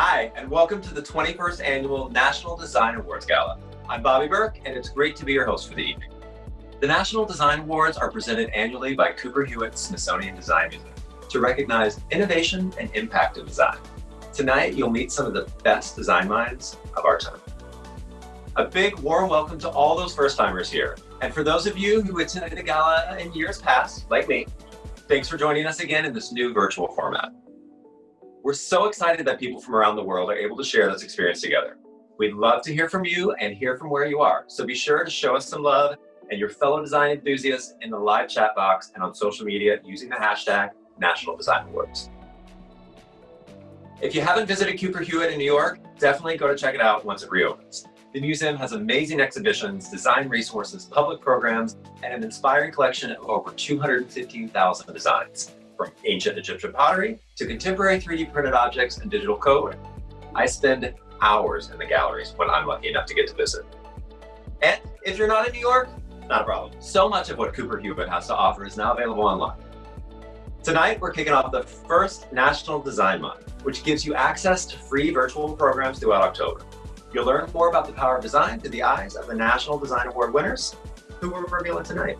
Hi, and welcome to the 21st Annual National Design Awards Gala. I'm Bobby Berk, and it's great to be your host for the evening. The National Design Awards are presented annually by Cooper Hewitt Smithsonian Design Museum to recognize innovation and impact of design. Tonight, you'll meet some of the best design minds of our time. A big warm welcome to all those first-timers here. And for those of you who attended the gala in years past, like me, thanks for joining us again in this new virtual. We're so excited that people from around the world are able to share this experience together. We'd love to hear from you and hear from where you are. So be sure to show us some love and your fellow design enthusiasts in the live chat box and on social media using the hashtag National Design Awards. If you haven't visited Cooper Hewitt in New York, definitely go to check it out once it reopens. The museum has amazing exhibitions, design resources, public programs, and an inspiring collection of over 215,000 designs from ancient Egyptian pottery to contemporary 3D printed objects and digital code. I spend hours in the galleries when I'm lucky enough to get to visit. And if you're not in New York, not a problem. So much of what Cooper Hewitt has to offer is now available online. Tonight, we're kicking off the first National Design Month, which gives you access to free virtual programs throughout October. You'll learn more about the power of design through the eyes of the National Design Award winners, who we're revealing tonight.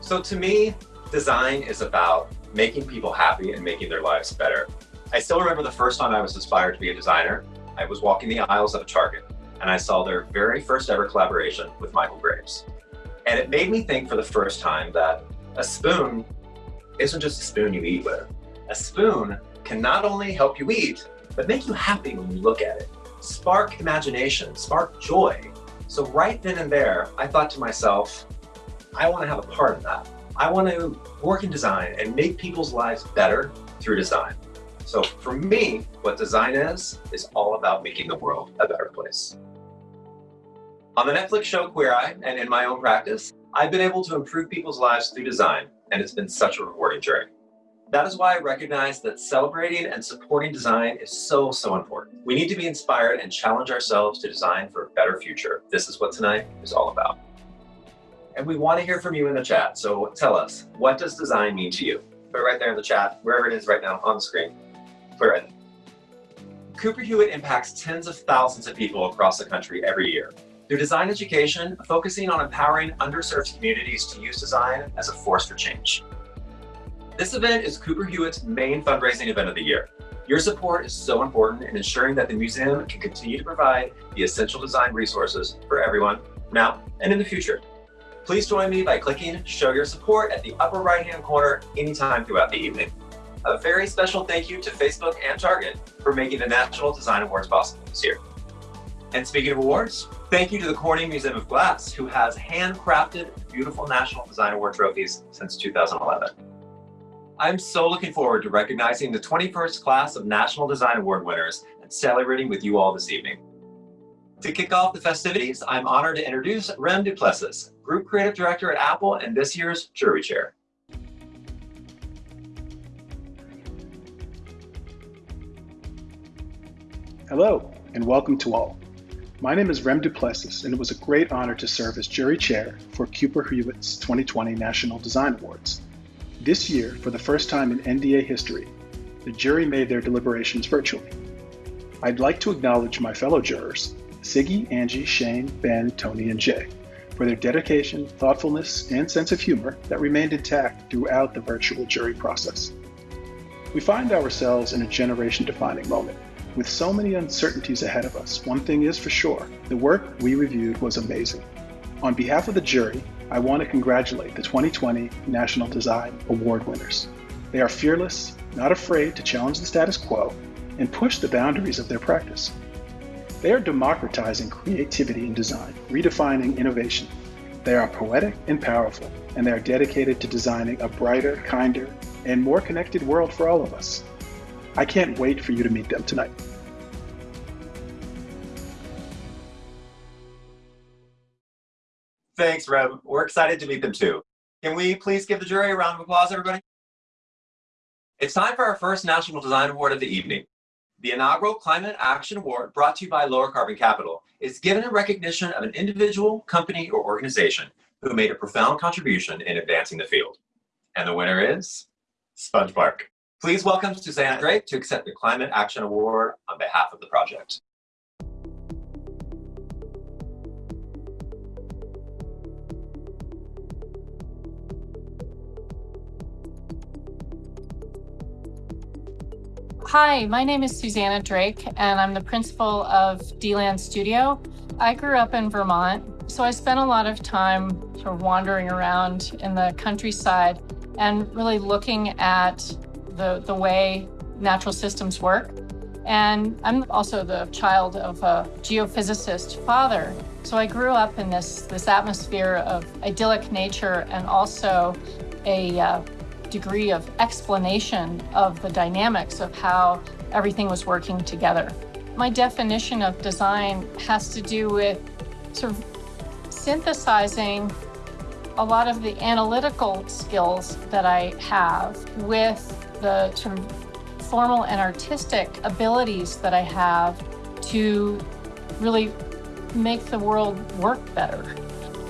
So to me, design is about making people happy and making their lives better. I still remember the first time I was inspired to be a designer. I was walking the aisles of a Target and I saw their very first ever collaboration with Michael Graves. And it made me think for the first time that a spoon isn't just a spoon you eat with. A spoon can not only help you eat, but make you happy when you look at it. Spark imagination, spark joy. So right then and there, I thought to myself, I want to have a part in that. I want to work in design and make people's lives better through design. So for me, what design is, is all about making the world a better place. On the Netflix show Queer Eye and in my own practice, I've been able to improve people's lives through design, and it's been such a rewarding journey. That is why I recognize that celebrating and supporting design is so, so important. We need to be inspired and challenge ourselves to design for a better future. This is what tonight is all about. And we want to hear from you in the chat. So tell us, what does design mean to you? Put it right there in the chat, wherever it is right now on the screen. Put it there. Cooper Hewitt impacts tens of thousands of people across the country every year. Through design education, focusing on empowering underserved communities to use design as a force for change. This event is Cooper Hewitt's main fundraising event of the year. Your support is so important in ensuring that the museum can continue to provide the essential design resources for everyone now and in the future. Please join me by clicking Show Your Support at the upper right-hand corner anytime throughout the evening. A very special thank you to Facebook and Target for making the National Design Awards possible this year. And speaking of awards, thank you to the Corning Museum of Glass, who has handcrafted beautiful National Design Award trophies since 2011. I'm so looking forward to recognizing the 21st class of National Design Award winners and celebrating with you all this evening. To kick off the festivities, I'm honored to introduce Rem Duplessis, Group Creative Director at Apple and this year's Jury Chair. Hello, and welcome to all. My name is Rem Duplessis, and it was a great honor to serve as Jury Chair for Cooper Hewitt's 2020 National Design Awards. This year, for the first time in NDA history, the jury made their deliberations virtually. I'd like to acknowledge my fellow jurors Siggy, Angie, Shane, Ben, Tony, and Jay for their dedication, thoughtfulness, and sense of humor that remained intact throughout the virtual jury process. We find ourselves in a generation-defining moment. With so many uncertainties ahead of us, one thing is for sure, the work we reviewed was amazing. On behalf of the jury, I want to congratulate the 2020 National Design Award winners. They are fearless, not afraid to challenge the status quo, and push the boundaries of their practice. They are democratizing creativity in design, redefining innovation. They are poetic and powerful, and they are dedicated to designing a brighter, kinder, and more connected world for all of us. I can't wait for you to meet them tonight. Thanks, Rem. We're excited to meet them too. Can we please give the jury a round of applause, everybody? It's time for our first National Design Award of the evening. The inaugural Climate Action Award, brought to you by Lower Carbon Capital, is given in recognition of an individual, company, or organization who made a profound contribution in advancing the field. And the winner is Sponge Park. Please welcome Susannah Drake to accept the Climate Action Award on behalf of the project. Hi, my name is Susannah Drake, and I'm the principal of DLANDstudio. I grew up in Vermont, so I spent a lot of time sort of wandering around in the countryside and really looking at the, the way natural systems work. And I'm also the child of a geophysicist father. So I grew up in this, this atmosphere of idyllic nature and also a uh, degree of explanation of the dynamics of how everything was working together. My definition of design has to do with sort of synthesizing a lot of the analytical skills that I have with the sort of formal and artistic abilities that I have to really make the world work better.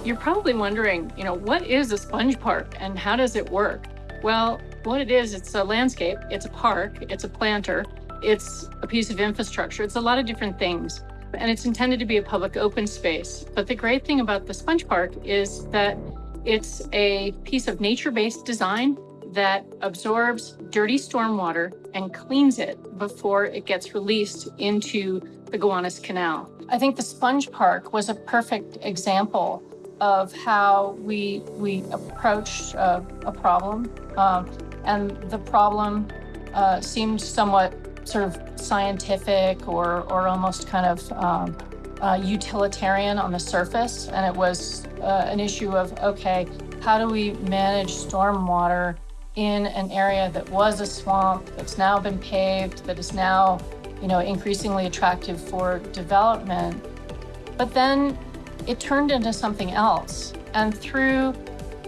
You're probably wondering, you know, what is a sponge park and how does it work? Well, what it is, it's a landscape, it's a park, it's a planter, it's a piece of infrastructure, it's a lot of different things. And it's intended to be a public open space. But the great thing about the Sponge Park is that it's a piece of nature-based design that absorbs dirty stormwater and cleans it before it gets released into the Gowanus Canal. I think the Sponge Park was a perfect example of how we we approached uh, a problem, um, and the problem uh, seemed somewhat sort of scientific or or almost kind of um, uh, utilitarian on the surface, and it was uh, an issue of okay, how do we manage stormwater in an area that was a swamp that's now been paved, that is now you know increasingly attractive for development, but then it turned into something else. And through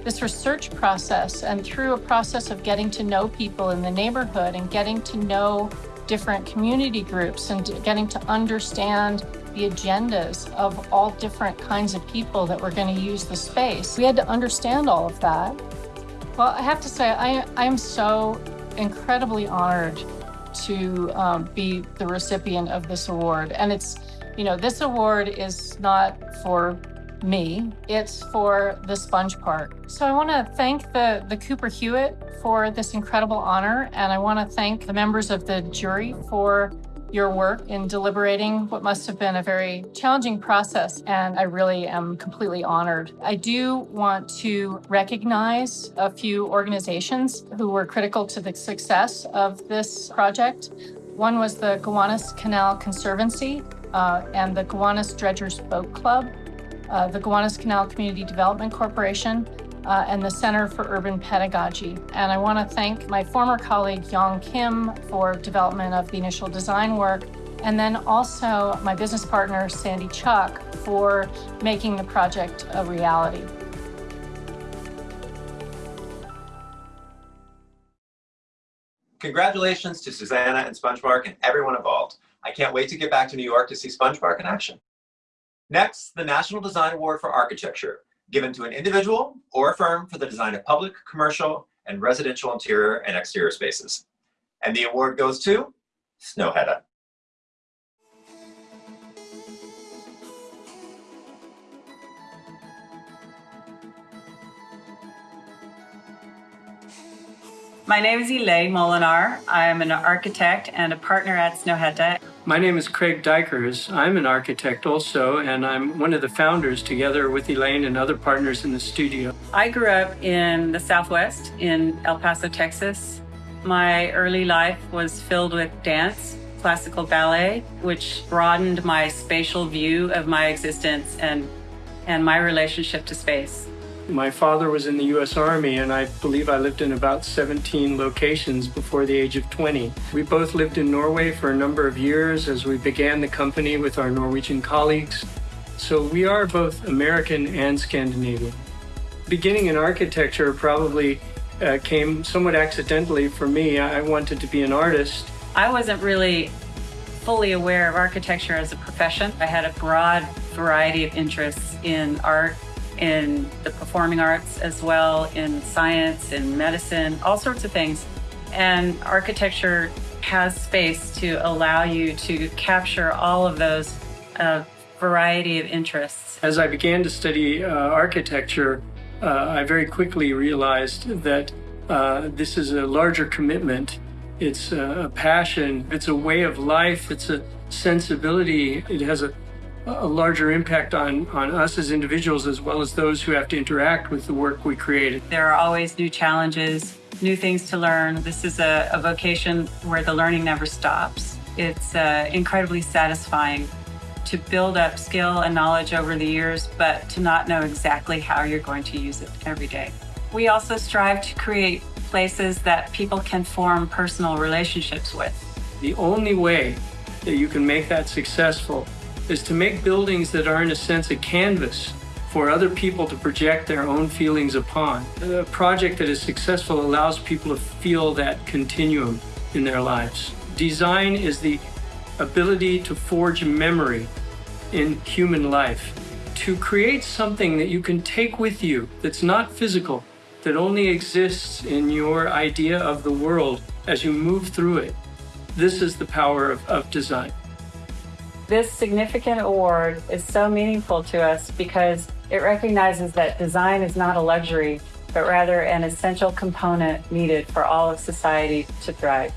this research process and through a process of getting to know people in the neighborhood and getting to know different community groups and getting to understand the agendas of all different kinds of people that were going to use the space. We had to understand all of that. Well, I have to say, I, I am so incredibly honored to um, be the recipient of this award. And it's you know, this award is not for me, it's for the Sponge Park. So I want to thank the, the Cooper Hewitt for this incredible honor, and I want to thank the members of the jury for your work in deliberating what must have been a very challenging process, and I really am completely honored. I do want to recognize a few organizations who were critical to the success of this project. One was the Gowanus Canal Conservancy, uh, and the Gowanus Dredgers Boat Club, uh, the Gowanus Canal Community Development Corporation, uh, and the Center for Urban Pedagogy. And I want to thank my former colleague Yong Kim for development of the initial design work, and then also my business partner Sandy Chuck for making the project a reality. Congratulations to Susannah and Sponge Park and everyone involved. I can't wait to get back to New York to see Sponge Park in action. Next, the National Design Award for Architecture, given to an individual or a firm for the design of public, commercial, and residential interior and exterior spaces. And the award goes to Snøhetta. My name is Elaine Molinar. I am an architect and a partner at Snøhetta. My name is Craig Dykers. I'm an architect also, and I'm one of the founders together with Elaine and other partners in the studio. I grew up in the Southwest in El Paso, Texas. My early life was filled with dance, classical ballet, which broadened my spatial view of my existence and, and my relationship to space. My father was in the U.S. Army, and I believe I lived in about 17 locations before the age of 20. We both lived in Norway for a number of years as we began the company with our Norwegian colleagues. So we are both American and Scandinavian. Beginning in architecture probably uh, came somewhat accidentally for me. I wanted to be an artist. I wasn't really fully aware of architecture as a profession. I had a broad variety of interests in art, in the performing arts as well, in science, in medicine, all sorts of things. And architecture has space to allow you to capture all of those uh, variety of interests. As I began to study uh, architecture, uh, I very quickly realized that uh, this is a larger commitment. It's a passion. It's a way of life. It's a sensibility. It has a, a larger impact on, on us as individuals as well as those who have to interact with the work we created. There are always new challenges, new things to learn. This is a, a vocation where the learning never stops. It's uh, incredibly satisfying to build up skill and knowledge over the years, but to not know exactly how you're going to use it every day. We also strive to create places that people can form personal relationships with. The only way that you can make that successful is to make buildings that are in a sense a canvas for other people to project their own feelings upon. A project that is successful allows people to feel that continuum in their lives. Design is the ability to forge memory in human life, to create something that you can take with you that's not physical, that only exists in your idea of the world as you move through it. This is the power of, of design. This significant award is so meaningful to us because it recognizes that design is not a luxury, but rather an essential component needed for all of society to thrive.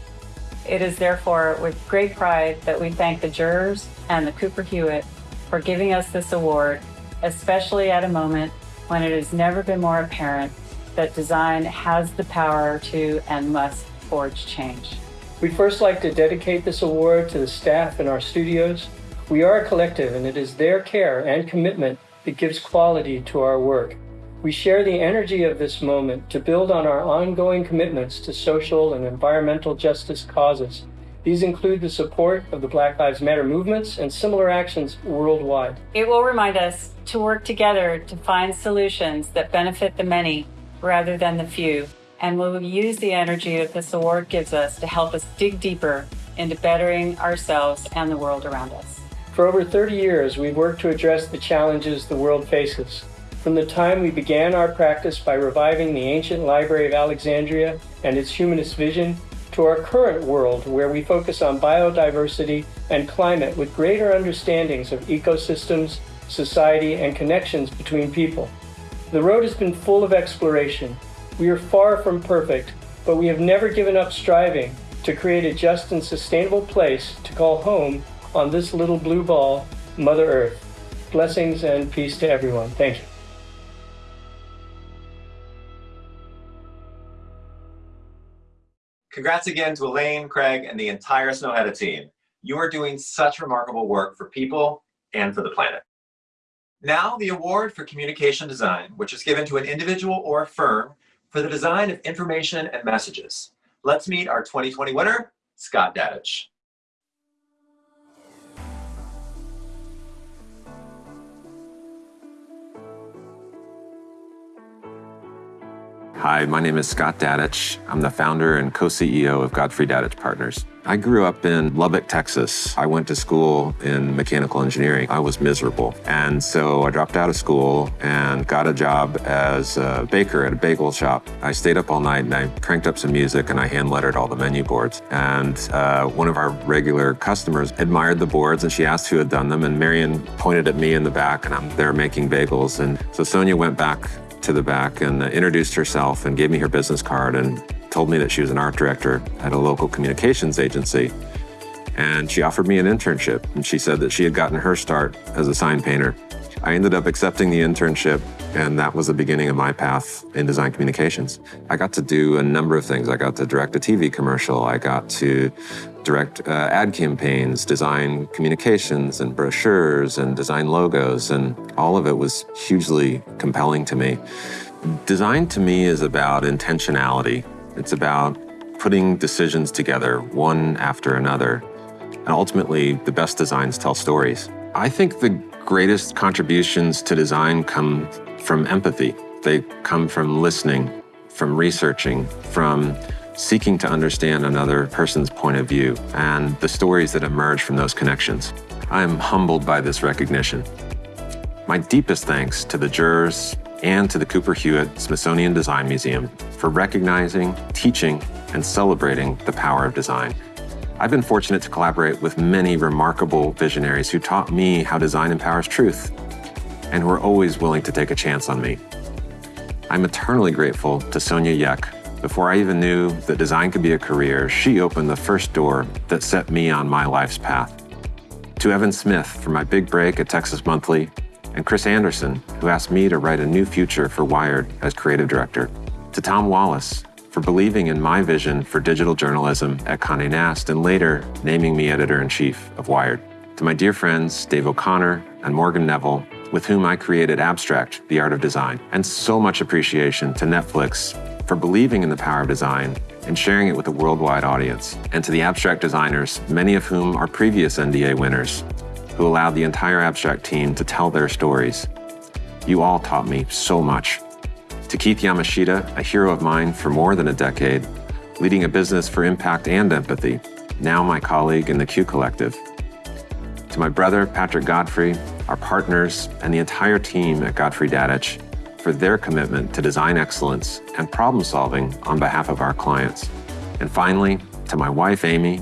It is therefore with great pride that we thank the jurors and the Cooper Hewitt for giving us this award, especially at a moment when it has never been more apparent that design has the power to and must forge change. We'd first like to dedicate this award to the staff in our studios. We are a collective, and it is their care and commitment that gives quality to our work. We share the energy of this moment to build on our ongoing commitments to social and environmental justice causes. These include the support of the Black Lives Matter movements and similar actions worldwide. It will remind us to work together to find solutions that benefit the many rather than the few. And we will use the energy that this award gives us to help us dig deeper into bettering ourselves and the world around us. For over 30 years, we've worked to address the challenges the world faces. From the time we began our practice by reviving the ancient Library of Alexandria and its humanist vision, to our current world where we focus on biodiversity and climate with greater understandings of ecosystems, society, and connections between people. The road has been full of exploration. We are far from perfect, but we have never given up striving to create a just and sustainable place to call home on this little blue ball, Mother Earth. Blessings and peace to everyone. Thank you. Congrats again to Elaine, Craig, and the entire Snøhetta team. You are doing such remarkable work for people and for the planet. Now, the award for communication design, which is given to an individual or firm for the design of information and messages. Let's meet our 2020 winner, Scott Dadich. Hi, my name is Scott Dadich. I'm the founder and co-CEO of Godfrey Dadich Partners. I grew up in Lubbock, Texas. I went to school in mechanical engineering. I was miserable. And so I dropped out of school and got a job as a baker at a bagel shop. I stayed up all night and I cranked up some music and I hand lettered all the menu boards. And uh, one of our regular customers admired the boards and she asked who had done them. And Marion pointed at me in the back and I'm there making bagels. And so Sonia went back to the back and uh, introduced herself and gave me her business card and told me that she was an art director at a local communications agency. And she offered me an internship. And she said that she had gotten her start as a sign painter. I ended up accepting the internship, and that was the beginning of my path in design communications. I got to do a number of things. I got to direct a TV commercial. I got to direct uh, ad campaigns, design communications and brochures and design logos, and all of it was hugely compelling to me. Design to me is about intentionality. It's about putting decisions together one after another. And ultimately, the best designs tell stories. I think the greatest contributions to design come from empathy. They come from listening, from researching, from seeking to understand another person's point of view and the stories that emerge from those connections. I am humbled by this recognition. My deepest thanks to the jurors, and to the Cooper Hewitt Smithsonian Design Museum for recognizing, teaching, and celebrating the power of design. I've been fortunate to collaborate with many remarkable visionaries who taught me how design empowers truth and who are always willing to take a chance on me. I'm eternally grateful to Sonia Yek. Before I even knew that design could be a career, she opened the first door that set me on my life's path. To Evan Smith for my big break at Texas Monthly, and Chris Anderson, who asked me to write a new future for Wired as creative director. To Tom Wallace for believing in my vision for digital journalism at Condé Nast and later naming me editor-in-chief of Wired. To my dear friends Dave O'Connor and Morgan Neville, with whom I created Abstract, The Art of Design. And so much appreciation to Netflix for believing in the power of design and sharing it with a worldwide audience. And to the abstract designers, many of whom are previous NDA winners, who allowed the entire abstract team to tell their stories. You all taught me so much. To Keith Yamashita, a hero of mine for more than a decade, leading a business for impact and empathy, now my colleague in the Q Collective. To my brother, Patrick Godfrey, our partners, and the entire team at Godfrey Dadich for their commitment to design excellence and problem solving on behalf of our clients. And finally, to my wife, Amy,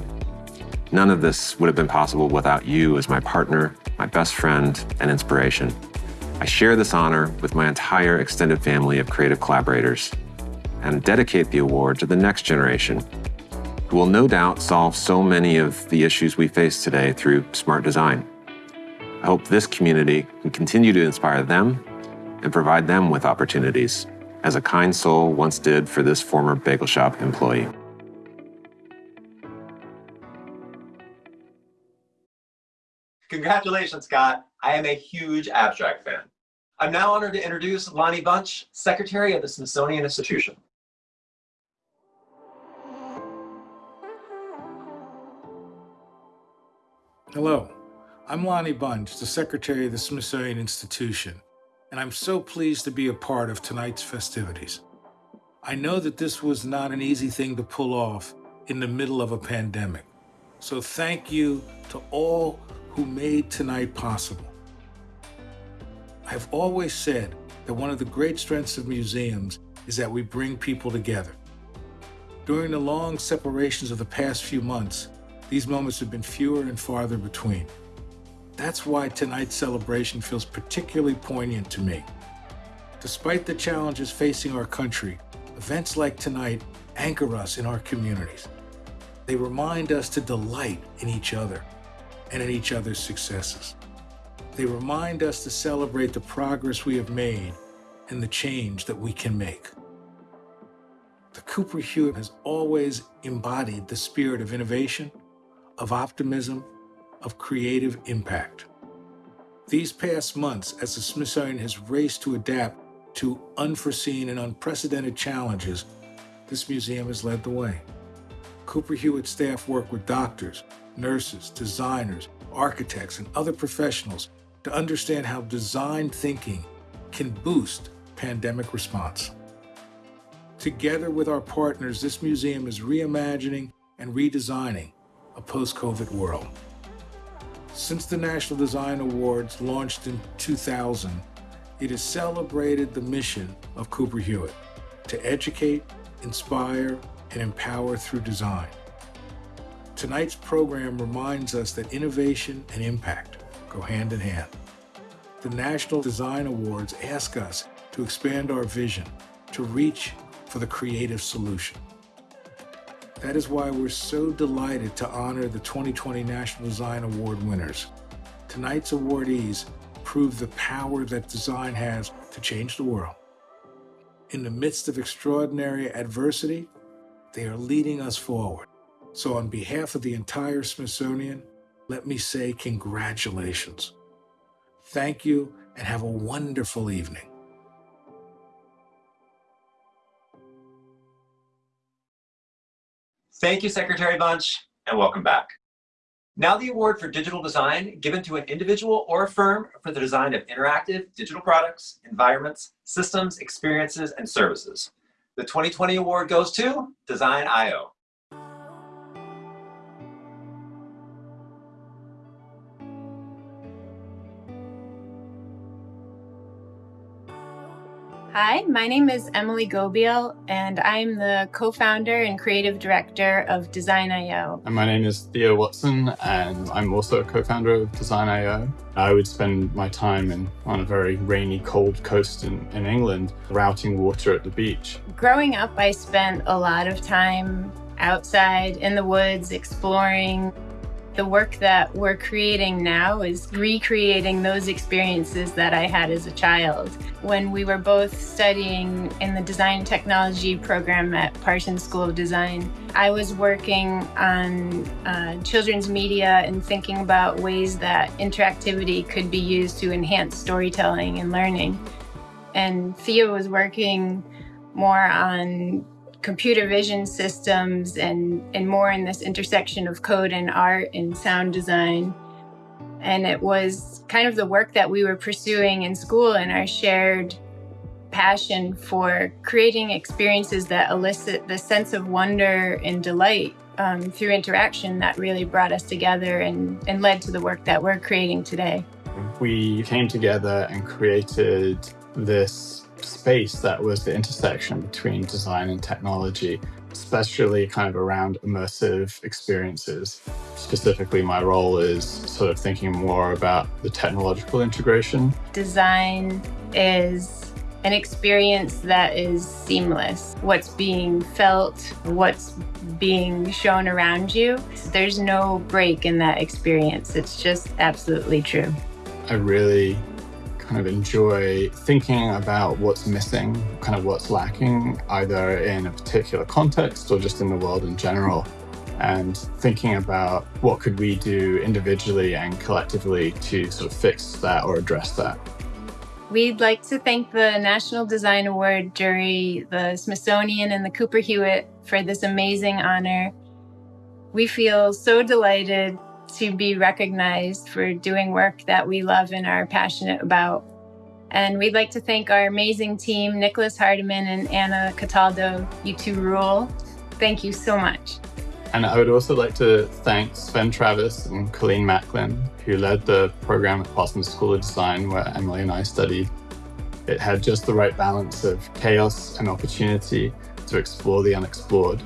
none of this would have been possible without you as my partner, my best friend, and inspiration. I share this honor with my entire extended family of creative collaborators and dedicate the award to the next generation who will no doubt solve so many of the issues we face today through smart design. I hope this community can continue to inspire them and provide them with opportunities, as a kind soul once did for this former bagel shop employee. Congratulations, Scott. I am a huge abstract fan. I'm now honored to introduce Lonnie Bunch, Secretary of the Smithsonian Institution. Hello, I'm Lonnie Bunch, the Secretary of the Smithsonian Institution, and I'm so pleased to be a part of tonight's festivities. I know that this was not an easy thing to pull off in the middle of a pandemic, so thank you to all who made tonight possible. I've always said that one of the great strengths of museums is that we bring people together. During the long separations of the past few months, these moments have been fewer and farther between. That's why tonight's celebration feels particularly poignant to me. Despite the challenges facing our country, events like tonight anchor us in our communities. They remind us to delight in each other and in each other's successes. They remind us to celebrate the progress we have made and the change that we can make. The Cooper Hewitt has always embodied the spirit of innovation, of optimism, of creative impact. These past months, as the Smithsonian has raced to adapt to unforeseen and unprecedented challenges, this museum has led the way. Cooper Hewitt staff work with doctors, nurses, designers, architects, and other professionals to understand how design thinking can boost pandemic response. Together with our partners, this museum is reimagining and redesigning a post-COVID world. Since the National Design Awards launched in 2000, it has celebrated the mission of Cooper Hewitt to educate, inspire, and empower through design. Tonight's program reminds us that innovation and impact go hand in hand. The National Design Awards ask us to expand our vision, to reach for the creative solution. That is why we're so delighted to honor the 2020 National Design Award winners. Tonight's awardees prove the power that design has to change the world. In the midst of extraordinary adversity, they are leading us forward. So on behalf of the entire Smithsonian, let me say congratulations. Thank you and have a wonderful evening. Thank you, Secretary Bunch, and welcome back. Now the award for digital design given to an individual or a firm for the design of interactive digital products, environments, systems, experiences, and services. The 2020 award goes to Design I/O. Hi, my name is Emily Gobeille, and I'm the co founder and creative director of Design I/O. And my name is Theo Watson, and I'm also a co founder of Design I/O. I would spend my time in, on a very rainy, cold coast in, in England, routing water at the beach. Growing up, I spent a lot of time outside in the woods exploring the work that we're creating now is recreating those experiences that I had as a child. When we were both studying in the design technology program at Parsons School of Design, I was working on uh, children's media and thinking about ways that interactivity could be used to enhance storytelling and learning. And Theo was working more on computer vision systems and, and more in this intersection of code and art and sound design. And it was kind of the work that we were pursuing in school and our shared passion for creating experiences that elicit the sense of wonder and delight um, through interaction that really brought us together and, and led to the work that we're creating today. We came together and created this space that was the intersection between design and technology, especially kind of around immersive experiences. Specifically, my role is sort of thinking more about the technological integration. Design is an experience that is seamless. What's being felt, what's being shown around you, there's no break in that experience. It's just absolutely true. I really kind of enjoy thinking about what's missing, kind of what's lacking, either in a particular context or just in the world in general. And thinking about what could we do individually and collectively to sort of fix that or address that. We'd like to thank the National Design Award jury, the Smithsonian, and the Cooper Hewitt for this amazing honor. We feel so delighted to be recognized for doing work that we love and are passionate about. And we'd like to thank our amazing team, Nicholas Hardiman and Anna Cataldo. You two rule. Thank you so much. And I would also like to thank Sven Travis and Colleen Macklin, who led the program at Parsons School of Design, where Emily and I studied. It had just the right balance of chaos and opportunity to explore the unexplored.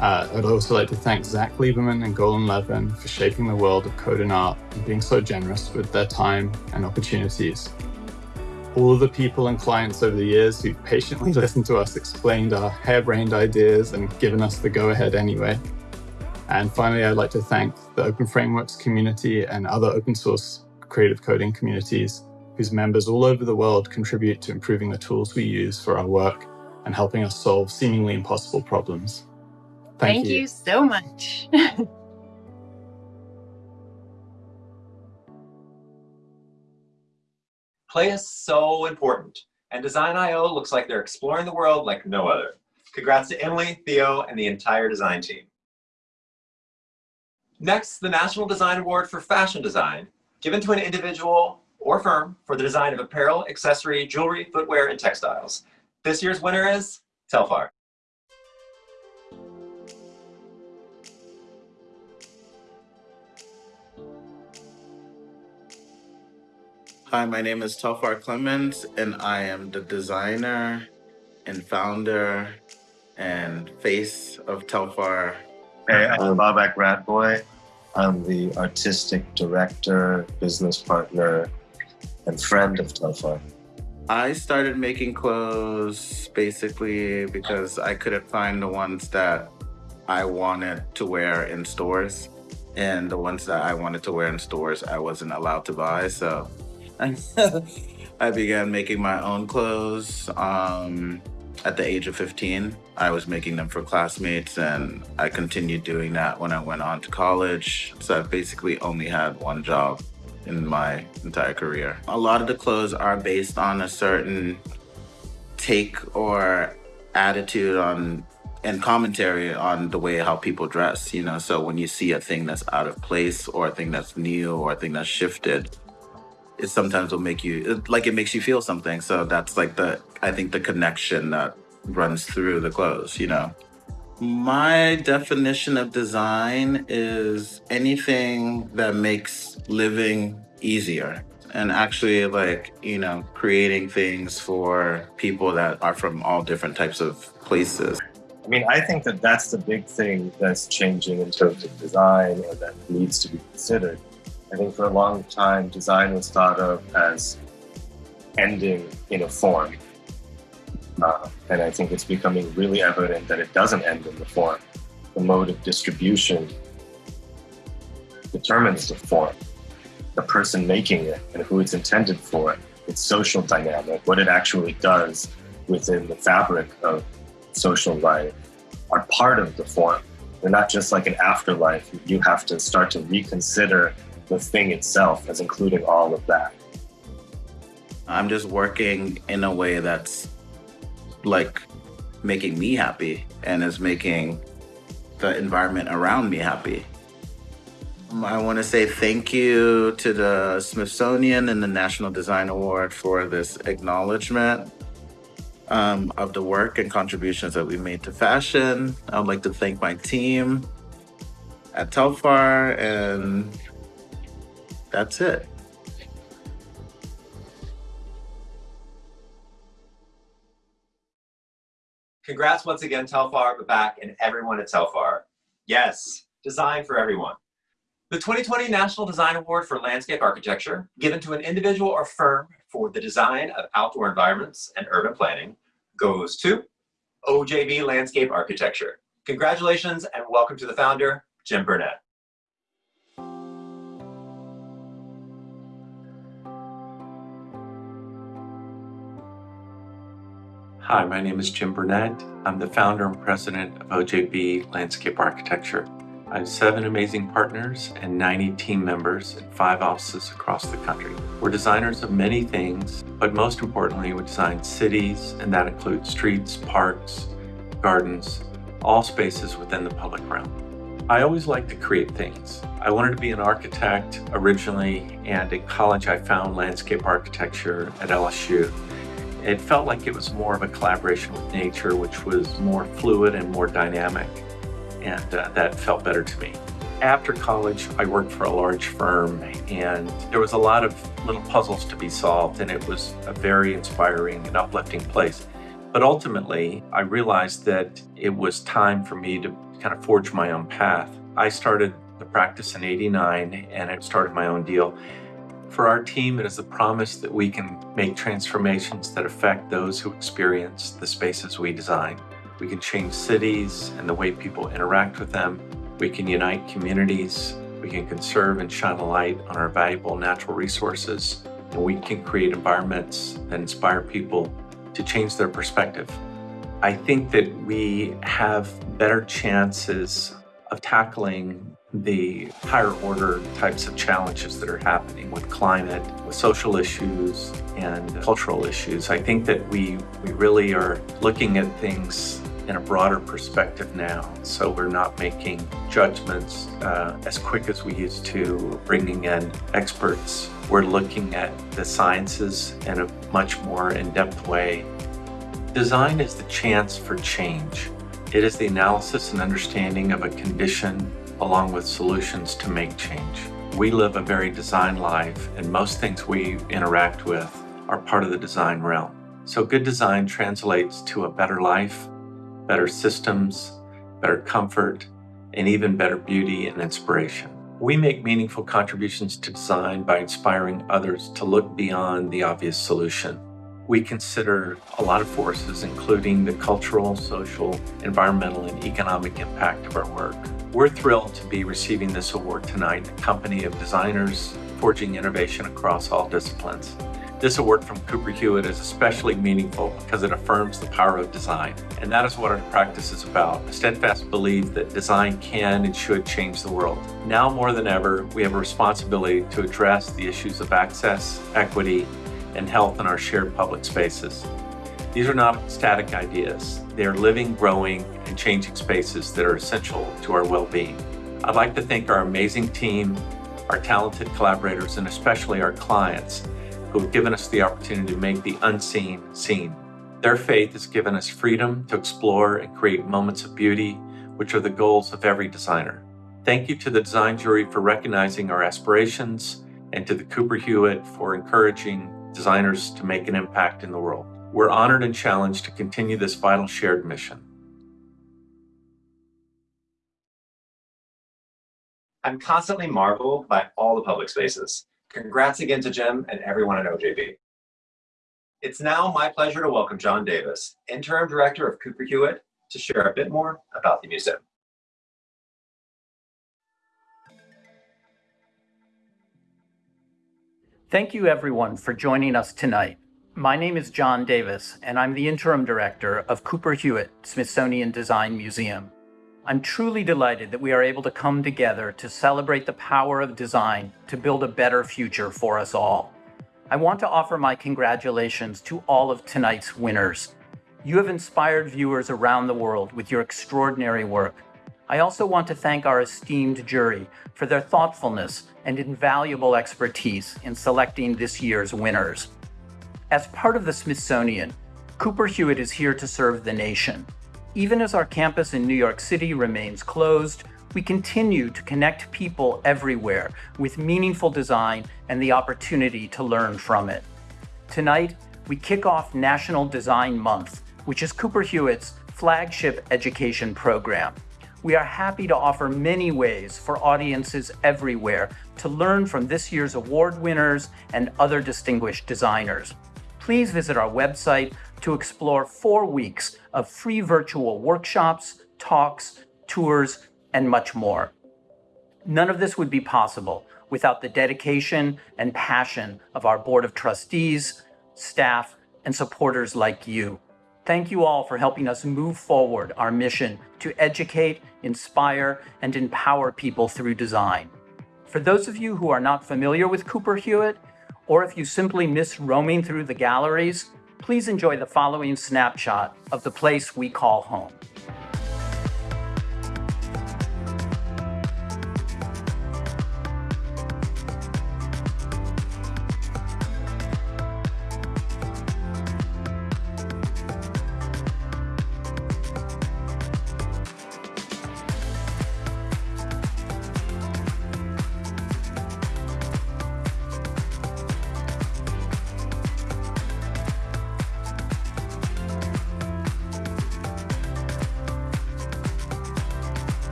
Uh, I'd also like to thank Zach Lieberman and Golan Levin for shaping the world of code and art and being so generous with their time and opportunities. All of the people and clients over the years who've patiently listened to us explained our harebrained ideas and given us the go ahead anyway. And finally, I'd like to thank the Open Frameworks community and other open source creative coding communities whose members all over the world contribute to improving the tools we use for our work and helping us solve seemingly impossible problems. Thank, Thank you. you so much. Play is so important, and Design I/O looks like they're exploring the world like no other. Congrats to Emily, Theo, and the entire design team. Next, the National Design Award for Fashion Design, given to an individual or firm for the design of apparel, accessory, jewelry, footwear, and textiles. This year's winner is Telfar. Hi, my name is Telfar Clemens, and I am the designer and founder and face of Telfar. Hey, I'm Babak Radboy. I'm the artistic director, business partner, and friend of Telfar. I started making clothes basically because I couldn't find the ones that I wanted to wear in stores. And the ones that I wanted to wear in stores, I wasn't allowed to buy. So I began making my own clothes um, at the age of 15. I was making them for classmates, and I continued doing that when I went on to college. So I basically only had one job in my entire career. A lot of the clothes are based on a certain take or attitude on and commentary on the way how people dress, you know. So when you see a thing that's out of place or a thing that's new or a thing that's shifted, it sometimes will make you like it makes you feel something. So that's like the I think the connection that runs through the clothes, you know. My definition of design is anything that makes living easier. and actually like, you know, creating things for people that are from all different types of places. I mean, I think that that's the big thing that's changing in terms of design or that needs to be considered. I think for a long time, design was thought of as ending in a form. Uh, and I think it's becoming really evident that it doesn't end in the form. The mode of distribution determines the form, the person making it and who it's intended for, its social dynamic, what it actually does within the fabric of social life are part of the form. They're not just like an afterlife. You have to start to reconsider the thing itself as including all of that. I'm just working in a way that's like making me happy and is making the environment around me happy. I want to say thank you to the Smithsonian and the National Design Award for this acknowledgement um, of the work and contributions that we made to fashion. I would like to thank my team at Telfar, and that's it. Congrats once again, Telfar, Babak, and everyone at Telfar. Yes, design for everyone. The 2020 National Design Award for Landscape Architecture, given to an individual or firm for the design of outdoor environments and urban planning, goes to OJB Landscape Architecture. Congratulations and welcome to the founder, Jim Burnett. Hi, my name is Jim Burnett. I'm the founder and president of OJB Landscape Architecture. I have seven amazing partners and 90 team members in five offices across the country. We're designers of many things, but most importantly, we design cities, and that includes streets, parks, gardens, all spaces within the public realm. I always like to create things. I wanted to be an architect originally, and in college I found landscape architecture at LSU. It felt like it was more of a collaboration with nature, which was more fluid and more dynamic and uh, that felt better to me. After college, I worked for a large firm and there was a lot of little puzzles to be solved and it was a very inspiring and uplifting place. But ultimately, I realized that it was time for me to kind of forge my own path. I started the practice in 89 and I started my own deal. For our team, it is the promise that we can make transformations that affect those who experience the spaces we design. We can change cities and the way people interact with them. We can unite communities. We can conserve and shine a light on our valuable natural resources. And we can create environments that inspire people to change their perspective. I think that we have better chances of tackling the higher order types of challenges that are happening with climate, with social issues, and cultural issues. I think that we, we really are looking at things in a broader perspective now. So we're not making judgments uh, as quick as we used to, bringing in experts. We're looking at the sciences in a much more in-depth way. Design is the chance for change. It is the analysis and understanding of a condition along with solutions to make change. We live a very design life and most things we interact with are part of the design realm. So good design translates to a better life, better systems, better comfort, and even better beauty and inspiration. We make meaningful contributions to design by inspiring others to look beyond the obvious solution. We consider a lot of forces, including the cultural, social, environmental, and economic impact of our work. We're thrilled to be receiving this award tonight, a company of designers forging innovation across all disciplines. This award from Cooper Hewitt is especially meaningful because it affirms the power of design. And that is what our practice is about, a steadfast belief that design can and should change the world. Now more than ever, we have a responsibility to address the issues of access, equity, and health in our shared public spaces. These are not static ideas. They are living, growing, and changing spaces that are essential to our well-being. I'd like to thank our amazing team, our talented collaborators, and especially our clients who have given us the opportunity to make the unseen seen. Their faith has given us freedom to explore and create moments of beauty, which are the goals of every designer. Thank you to the design jury for recognizing our aspirations and to the Cooper Hewitt for encouraging designers to make an impact in the world. We're honored and challenged to continue this vital shared mission. I'm constantly marveled by all the public spaces. Congrats again to Jim and everyone at OJB. It's now my pleasure to welcome John Davis, Interim Director of Cooper Hewitt, to share a bit more about the museum. Thank you everyone for joining us tonight. My name is John Davis, and I'm the Interim Director of Cooper Hewitt Smithsonian Design Museum. I'm truly delighted that we are able to come together to celebrate the power of design to build a better future for us all. I want to offer my congratulations to all of tonight's winners. You have inspired viewers around the world with your extraordinary work. I also want to thank our esteemed jury for their thoughtfulness and invaluable expertise in selecting this year's winners. As part of the Smithsonian, Cooper Hewitt is here to serve the nation. Even as our campus in New York City remains closed, we continue to connect people everywhere with meaningful design and the opportunity to learn from it. Tonight, we kick off National Design Month, which is Cooper Hewitt's flagship education program. We are happy to offer many ways for audiences everywhere to learn from this year's award winners and other distinguished designers please visit our website to explore four weeks of free virtual workshops, talks, tours, and much more. None of this would be possible without the dedication and passion of our Board of Trustees, staff, and supporters like you. Thank you all for helping us move forward our mission to educate, inspire, and empower people through design. For those of you who are not familiar with Cooper Hewitt, or if you simply miss roaming through the galleries, please enjoy the following snapshot of the place we call home.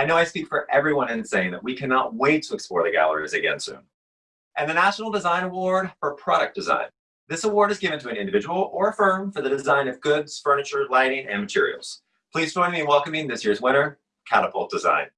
I know I speak for everyone in saying that we cannot wait to explore the galleries again soon. And the National Design Award for Product Design. This award is given to an individual or a firm for the design of goods, furniture, lighting, and materials. Please join me in welcoming this year's winner, Catapult Design.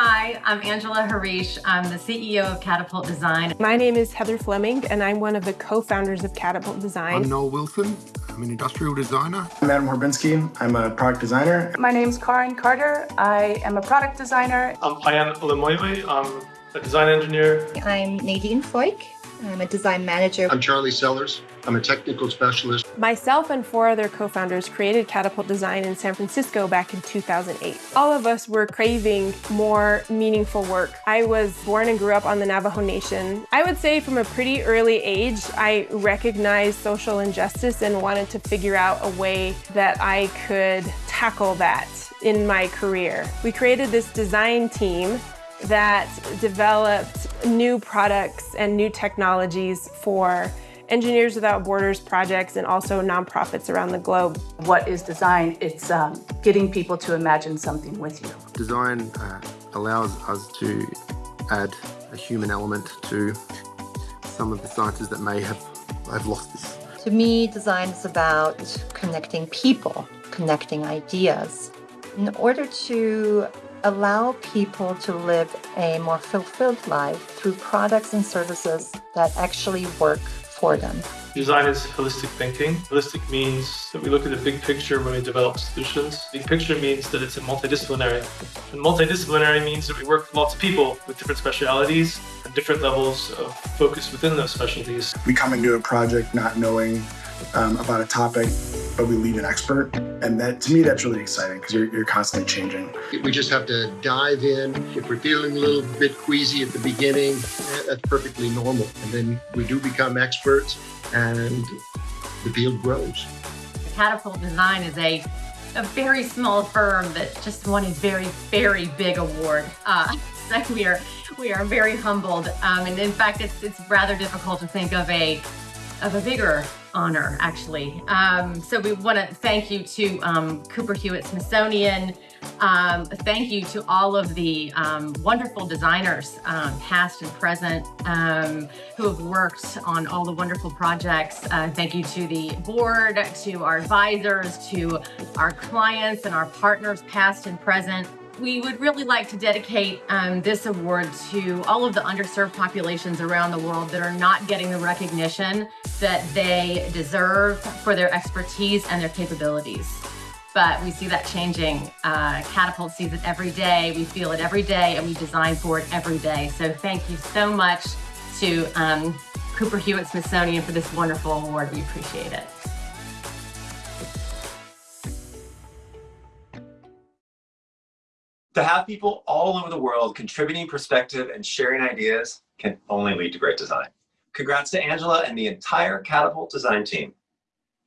Hi, I'm Angela Harish. I'm the CEO of Catapult Design. My name is Heather Fleming, and I'm one of the co-founders of Catapult Design. I'm Noel Wilson. I'm an industrial designer. I'm Adam Horbinsky. I'm a product designer. My name is Karen Carter. I am a product designer. I'm Payan Olemoiwe. I'm a design engineer. I'm Nadine Foyk. I'm a design manager. I'm Charlie Sellers. I'm a technical specialist. Myself and four other co-founders created Catapult Design in San Francisco back in 2008. All of us were craving more meaningful work. I was born and grew up on the Navajo Nation. I would say from a pretty early age, I recognized social injustice and wanted to figure out a way that I could tackle that in my career. We created this design team that developed new products and new technologies for Engineers Without Borders projects and also nonprofits around the globe. What is design? It's um, getting people to imagine something with you. Design uh, allows us to add a human element to some of the sciences that may have, have lost this. To me, design is about connecting people, connecting ideas. In order to allow people to live a more fulfilled life through products and services that actually work for them. Design is holistic thinking. Holistic means that we look at the big picture when we develop solutions. Big picture means that it's a multidisciplinary. And multidisciplinary means that we work with lots of people with different specialities and different levels of focus within those specialties. We come into a project not knowing um, about a topic but we leave an expert. And that to me, that's really exciting because you're, you're constantly changing. We just have to dive in. If we're feeling a little bit queasy at the beginning, eh, that's perfectly normal. And then we do become experts and the field grows. Catapult Design is a a very small firm that just won a very, very big award. Uh, so we are we are very humbled, um, and in fact, it's it's rather difficult to think of a of a bigger honor, actually. Um, so we want to thank you to um, Cooper Hewitt Smithsonian. Um, thank you to all of the um, wonderful designers, um, past and present, um, who have worked on all the wonderful projects. Uh, thank you to the board, to our advisors, to our clients and our partners, past and present. We would really like to dedicate um, this award to all of the underserved populations around the world that are not getting the recognition that they deserve for their expertise and their capabilities. But we see that changing. Uh, Catapult sees it every day. We feel it every day, and we design for it every day. So thank you so much to um, Cooper Hewitt Smithsonian for this wonderful award. We appreciate it. To have people all over the world contributing perspective and sharing ideas can only lead to great design. Congrats to Angela and the entire Catapult design team.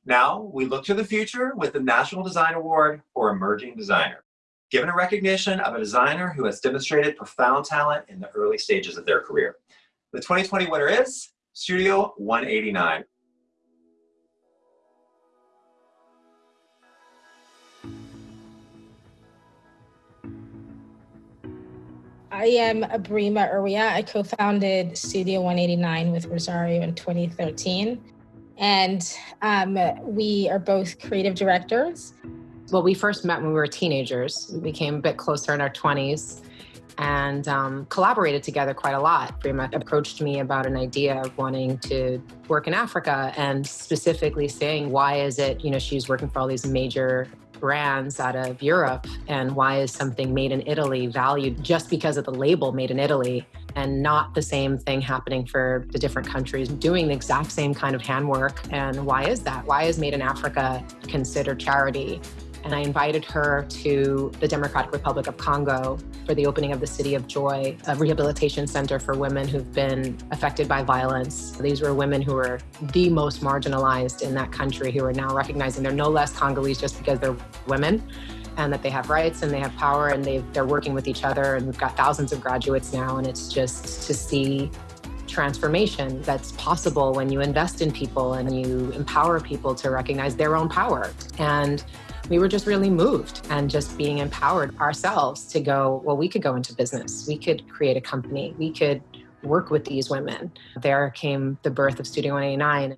Now we look to the future with the National Design Award for Emerging Designer, given a recognition of a designer who has demonstrated profound talent in the early stages of their career. The 2020 winner is Studio 189. I am Abrima Erwiah. I co-founded Studio 189 with Rosario in 2013. And um, we are both creative directors. Well, we first met when we were teenagers. We became a bit closer in our 20s and um, collaborated together quite a lot. Brima approached me about an idea of wanting to work in Africa and specifically saying, why is it, you know, she's working for all these major brands out of Europe and why is something made in Italy valued just because of the label made in Italy and not the same thing happening for the different countries doing the exact same kind of handwork? And why is that? Why is made in Africa considered charity and I invited her to the Democratic Republic of Congo for the opening of the City of Joy, a rehabilitation center for women who've been affected by violence. These were women who were the most marginalized in that country who are now recognizing they're no less Congolese just because they're women and that they have rights and they have power and they they're working with each other and we've got thousands of graduates now and it's just to see transformation that's possible when you invest in people and you empower people to recognize their own power and we were just really moved and just being empowered ourselves to go, well, we could go into business. We could create a company. We could work with these women. There came the birth of Studio 189.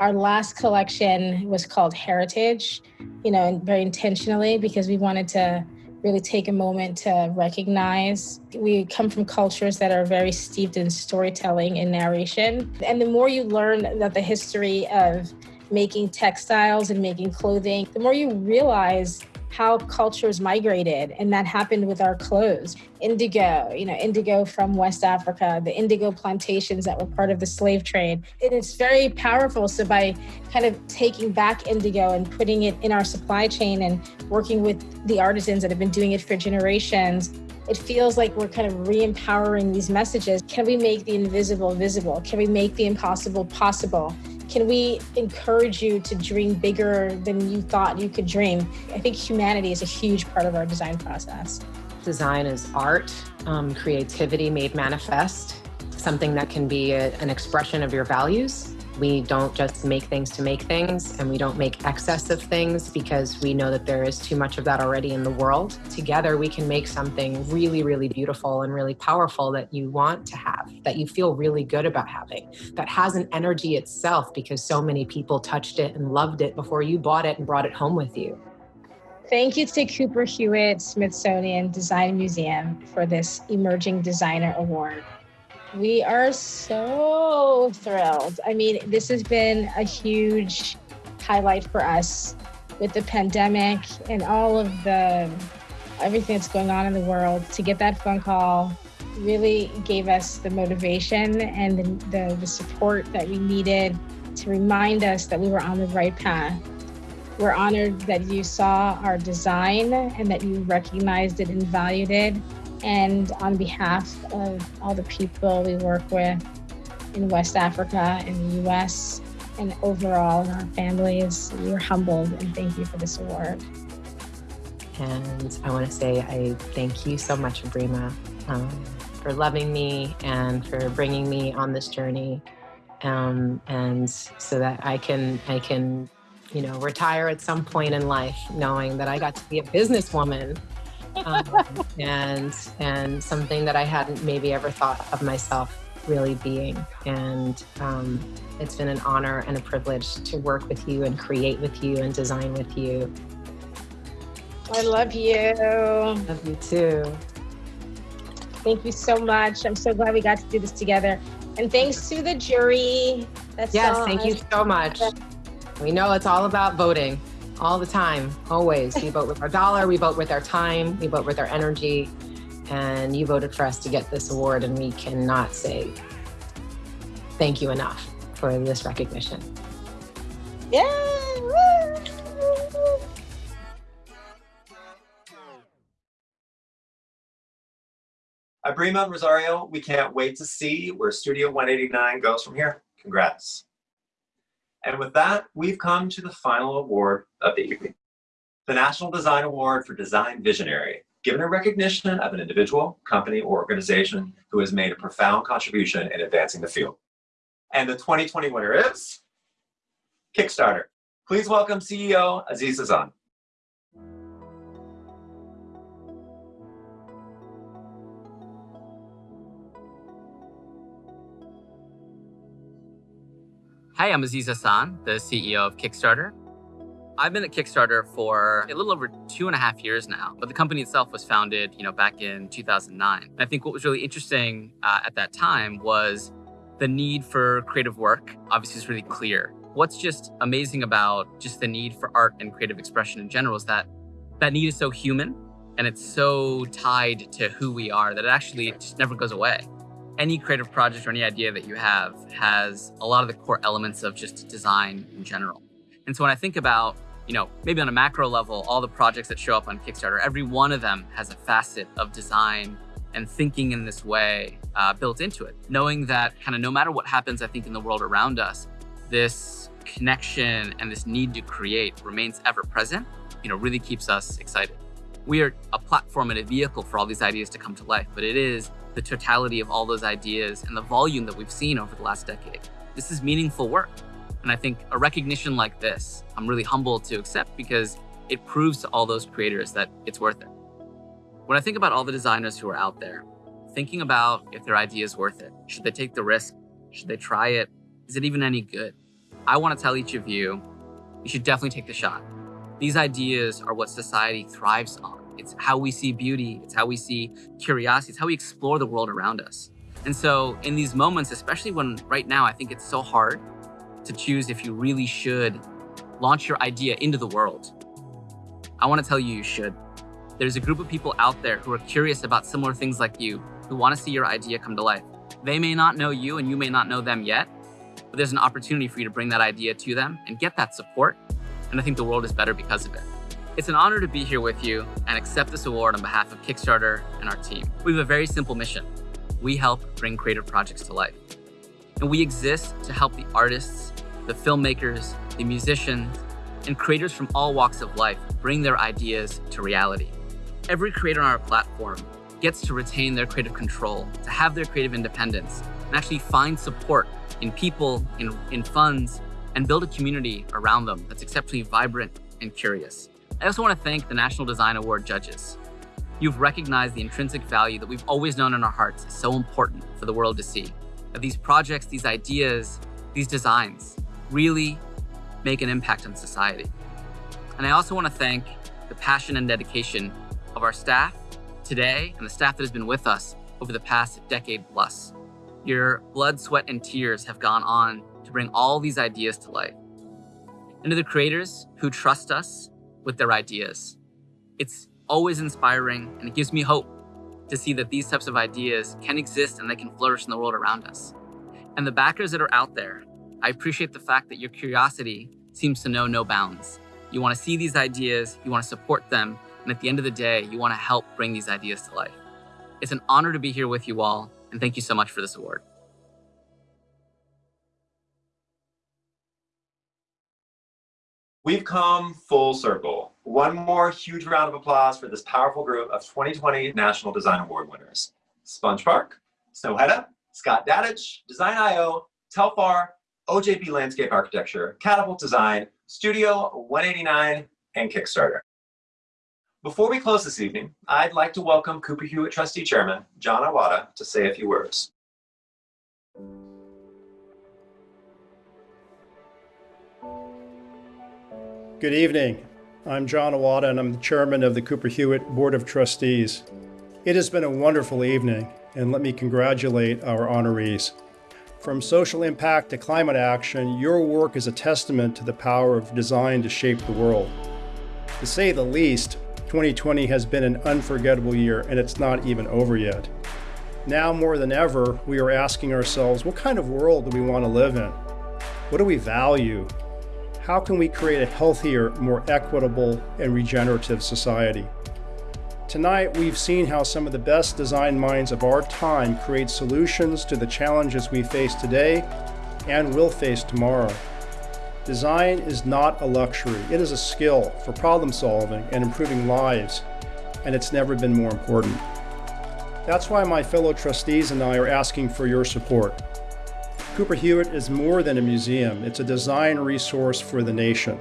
Our last collection was called Heritage, you know, very intentionally because we wanted to really take a moment to recognize we come from cultures that are very steeped in storytelling and narration. And the more you learn about the history of making textiles and making clothing, the more you realize how cultures migrated and that happened with our clothes. Indigo, you know, indigo from West Africa, the indigo plantations that were part of the slave trade. And it's very powerful. So by kind of taking back indigo and putting it in our supply chain and working with the artisans that have been doing it for generations, it feels like we're kind of re-empowering these messages. Can we make the invisible visible? Can we make the impossible possible? Can we encourage you to dream bigger than you thought you could dream? I think humanity is a huge part of our design process. Design is art, um, creativity made manifest, something that can be a, an expression of your values we don't just make things to make things and we don't make excess of things because we know that there is too much of that already in the world. Together, we can make something really, really beautiful and really powerful that you want to have, that you feel really good about having, that has an energy itself because so many people touched it and loved it before you bought it and brought it home with you. Thank you to Cooper Hewitt Smithsonian Design Museum for this Emerging Designer Award. We are so thrilled. I mean, this has been a huge highlight for us with the pandemic and all of the everything that's going on in the world to get that phone call really gave us the motivation and the, the, the support that we needed to remind us that we were on the right path. We're honored that you saw our design and that you recognized it and valued it. And on behalf of all the people we work with in West Africa, in the US, and overall in our families, we're humbled and thank you for this award. And I want to say I thank you so much, Brima, um, for loving me and for bringing me on this journey. Um, and so that I can, I can, you know, retire at some point in life, knowing that I got to be a businesswoman um, and and something that I hadn't maybe ever thought of myself really being. And um, it's been an honor and a privilege to work with you and create with you and design with you. I love you. Love you too. Thank you so much. I'm so glad we got to do this together. And thanks to the jury. That's yes, thank you so much. We know it's all about voting all the time, always. We vote with our dollar, we vote with our time, we vote with our energy. And you voted for us to get this award, and we cannot say thank you enough for this recognition. Yeah. Abrima and Rosario, we can't wait to see where Studio 189 goes from here. Congrats. And with that, we've come to the final award of the evening. The National Design Award for Design Visionary, given a recognition of an individual, company, or organization who has made a profound contribution in advancing the field. And the 2020 winner is Kickstarter. Please welcome CEO Aziz Hasan. Hi, I'm Aziz Hasan, the CEO of Kickstarter. I've been at Kickstarter for a little over two and a half years now, but the company itself was founded, you know, back in 2009. And I think what was really interesting uh, at that time was the need for creative work. Obviously, is really clear. What's just amazing about just the need for art and creative expression in general is that that need is so human and it's so tied to who we are that it actually just never goes away any creative project or any idea that you have has a lot of the core elements of just design in general. And so when I think about, you know, maybe on a macro level, all the projects that show up on Kickstarter, every one of them has a facet of design and thinking in this way uh, built into it. Knowing that kind of no matter what happens, I think, in the world around us, this connection and this need to create remains ever present, you know, really keeps us excited. We are a platform and a vehicle for all these ideas to come to life, but it is the totality of all those ideas and the volume that we've seen over the last decade. This is meaningful work. And I think a recognition like this, I'm really humbled to accept because it proves to all those creators that it's worth it. When I think about all the designers who are out there, thinking about if their idea is worth it, should they take the risk? Should they try it? Is it even any good? I want to tell each of you, you should definitely take the shot. These ideas are what society thrives on. It's how we see beauty. It's how we see curiosity. It's how we explore the world around us. And so in these moments, especially when right now, I think it's so hard to choose if you really should launch your idea into the world. I want to tell you, you should. There's a group of people out there who are curious about similar things like you, who want to see your idea come to life. They may not know you and you may not know them yet, but there's an opportunity for you to bring that idea to them and get that support. And I think the world is better because of it. It's an honor to be here with you and accept this award on behalf of Kickstarter and our team. We have a very simple mission. We help bring creative projects to life. And we exist to help the artists, the filmmakers, the musicians, and creators from all walks of life bring their ideas to reality. Every creator on our platform gets to retain their creative control, to have their creative independence, and actually find support in people, in, in funds, and build a community around them that's exceptionally vibrant and curious. I also want to thank the National Design Award judges. You've recognized the intrinsic value that we've always known in our hearts is so important for the world to see. That these projects, these ideas, these designs really make an impact on society. And I also want to thank the passion and dedication of our staff today and the staff that has been with us over the past decade plus. Your blood, sweat, and tears have gone on to bring all these ideas to life. And to the creators who trust us with their ideas. It's always inspiring and it gives me hope to see that these types of ideas can exist and they can flourish in the world around us. And the backers that are out there, I appreciate the fact that your curiosity seems to know no bounds. You want to see these ideas, you want to support them, and at the end of the day, you want to help bring these ideas to life. It's an honor to be here with you all, and thank you so much for this award. We've come full circle. One more huge round of applause for this powerful group of 2020 National Design Award winners. Sponge Park, Snøhetta, Scott Dadich, Design I/O, Telfar, OJB Landscape Architecture, Catapult Design, Studio 189, and Kickstarter. Before we close this evening, I'd like to welcome Cooper Hewitt Trustee Chairman John Awada to say a few words. Good evening. I'm John Awada and I'm the chairman of the Cooper Hewitt Board of Trustees. It has been a wonderful evening and let me congratulate our honorees. From social impact to climate action, your work is a testament to the power of design to shape the world. To say the least, 2020 has been an unforgettable year and it's not even over yet. Now more than ever, we are asking ourselves, what kind of world do we want to live in? What do we value? How can we create a healthier, more equitable, and regenerative society? Tonight, we've seen how some of the best design minds of our time create solutions to the challenges we face today and will face tomorrow. Design is not a luxury, it is a skill for problem solving and improving lives, and it's never been more important. That's why my fellow trustees and I are asking for your support. Cooper Hewitt is more than a museum, it's a design resource for the nation.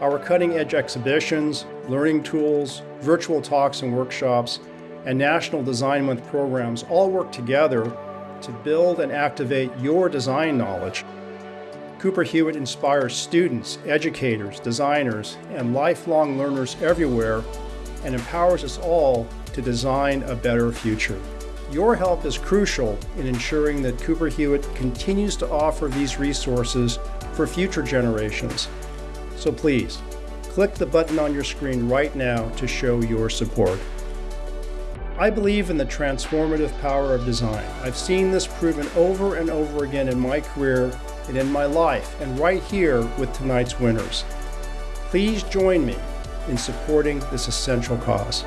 Our cutting edge exhibitions, learning tools, virtual talks and workshops, and National Design Month programs all work together to build and activate your design knowledge. Cooper Hewitt inspires students, educators, designers, and lifelong learners everywhere and empowers us all to design a better future. Your help is crucial in ensuring that Cooper Hewitt continues to offer these resources for future generations. So please, click the button on your screen right now to show your support. I believe in the transformative power of design. I've seen this proven over and over again in my career and in my life, and right here with tonight's winners. Please join me in supporting this essential cause.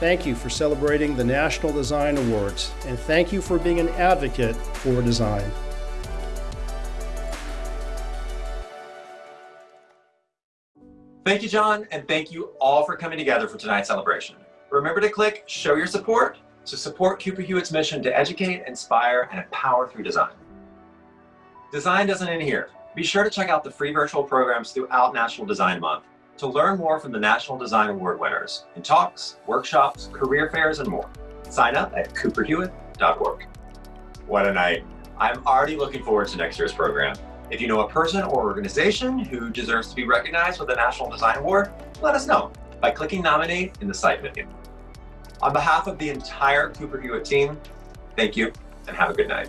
Thank you for celebrating the National Design Awards, and thank you for being an advocate for design. Thank you, John, and thank you all for coming together for tonight's celebration. Remember to click Show Your Support to support Cooper Hewitt's mission to educate, inspire, and empower through design. Design doesn't end here. Be sure to check out the free virtual programs throughout National Design Month to learn more from the National Design Award winners in talks, workshops, career fairs, and more. Sign up at cooperhewitt.org. What a night. I'm already looking forward to next year's program. If you know a person or organization who deserves to be recognized with a National Design Award, let us know by clicking nominate in the site menu. On behalf of the entire Cooper Hewitt team, thank you and have a good night.